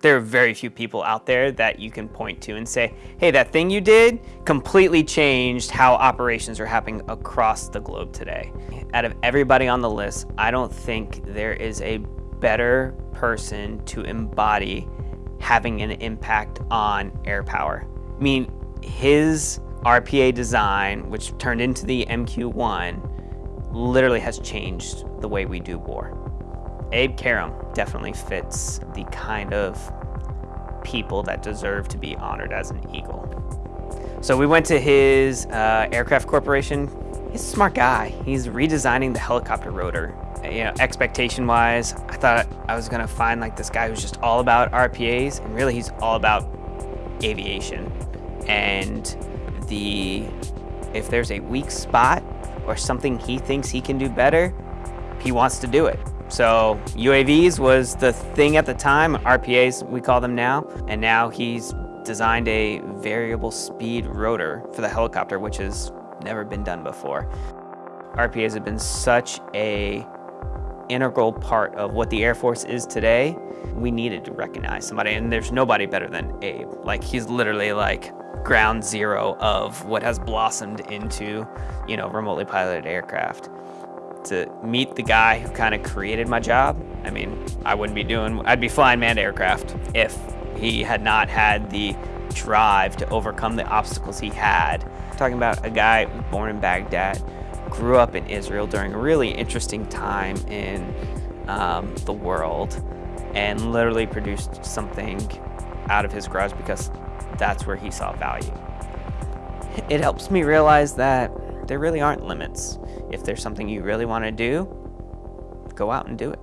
there are very few people out there that you can point to and say, hey, that thing you did completely changed how operations are happening across the globe today. Out of everybody on the list, I don't think there is a better person to embody having an impact on air power. I mean, his RPA design, which turned into the MQ-1, literally has changed the way we do war. Abe Karem definitely fits the kind of people that deserve to be honored as an Eagle. So we went to his uh, aircraft corporation. He's a smart guy. He's redesigning the helicopter rotor. You know, expectation-wise, I thought I was gonna find like this guy who's just all about RPAs, and really he's all about aviation. And the if there's a weak spot or something he thinks he can do better, he wants to do it. So UAVs was the thing at the time, RPAs we call them now, and now he's designed a variable speed rotor for the helicopter, which has never been done before. RPAs have been such a integral part of what the Air Force is today. We needed to recognize somebody, and there's nobody better than Abe. Like, he's literally like ground zero of what has blossomed into, you know, remotely piloted aircraft to meet the guy who kind of created my job. I mean, I wouldn't be doing, I'd be flying manned aircraft if he had not had the drive to overcome the obstacles he had. talking about a guy born in Baghdad, grew up in Israel during a really interesting time in um, the world, and literally produced something out of his garage because that's where he saw value. It helps me realize that there really aren't limits. If there's something you really want to do, go out and do it.